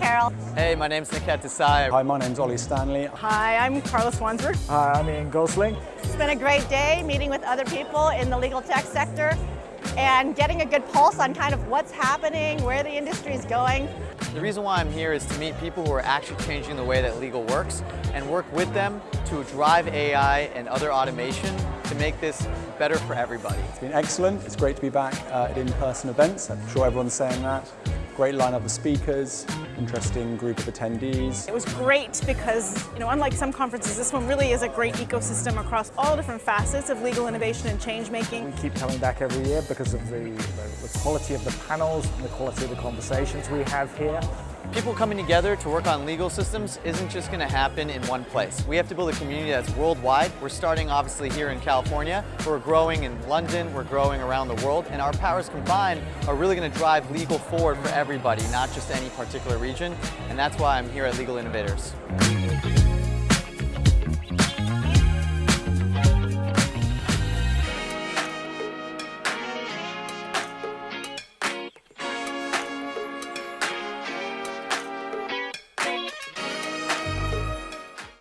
Carol. Hey, my name's Niket Desai. Hi, my name's Ollie Stanley. Hi, I'm Carlos Wansberg. Hi, I'm Ian Gosling. It's been a great day meeting with other people in the legal tech sector and getting a good pulse on kind of what's happening, where the industry is going. The reason why I'm here is to meet people who are actually changing the way that legal works and work with them to drive AI and other automation to make this better for everybody. It's been excellent. It's great to be back uh, at in-person events. I'm sure everyone's saying that. Great lineup of speakers, interesting group of attendees. It was great because, you know, unlike some conferences, this one really is a great ecosystem across all different facets of legal innovation and change making. We keep coming back every year because of the, the, the quality of the panels and the quality of the conversations we have here. People coming together to work on legal systems isn't just going to happen in one place. We have to build a community that's worldwide. We're starting obviously here in California, we're growing in London, we're growing around the world, and our powers combined are really going to drive legal forward for everybody, not just any particular region, and that's why I'm here at Legal Innovators. Mm-hmm.